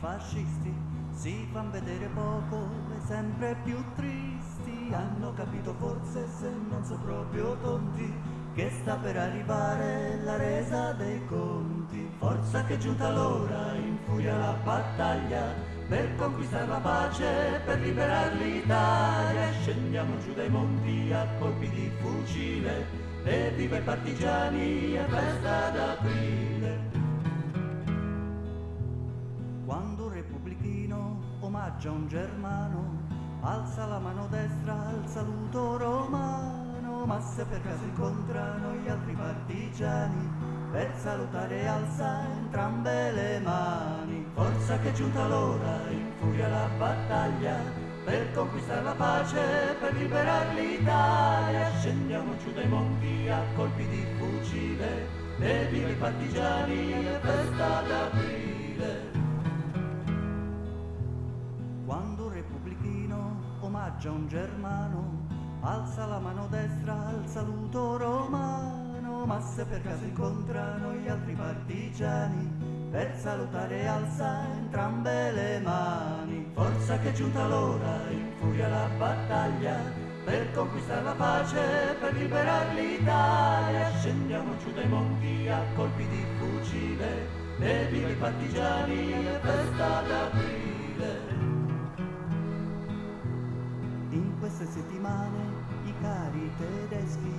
fascisti si fan vedere poco e sempre più tristi. Hanno capito forse se non so proprio tonti che sta per arrivare la resa dei conti. Forza che è giunta l'ora, infuria la battaglia per conquistare la pace, per liberare l'Italia. Scendiamo giù dai monti a colpi di fucile e viva i partigiani e festa d'aprile. Omaggia un germano, alza la mano destra al saluto romano, ma se per caso incontrano gli altri partigiani, per salutare alza entrambe le mani. Forza che è giunta l'ora, infuria la battaglia, per conquistare la pace, per liberare l'Italia. Scendiamo giù dai monti a colpi di fucile, e viva i partigiani e festa d'aprile. Omaggia un germano, alza la mano destra al saluto romano, ma se per caso incontrano gli altri partigiani, per salutare alza entrambe le mani. Forza che è giunta l'ora, infuria la battaglia, per conquistare la pace, per liberare l'Italia. Scendiamo giù dai monti a colpi di fucile, e viva i partigiani e festa d'aprile. In queste settimane i cari tedeschi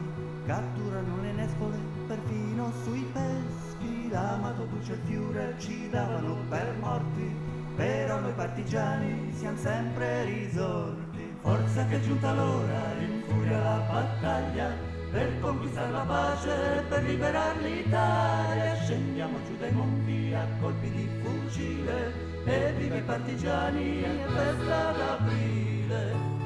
catturano le nespole perfino sui peschi. L'amato duce il Führer ci davano per morti, però noi partigiani siamo sempre risorti. Forza che è giunta l'ora, infuria la battaglia, per conquistare la pace, per liberare l'Italia. Scendiamo giù dai monti a colpi di fucile, e viva i partigiani e festa d'aprile.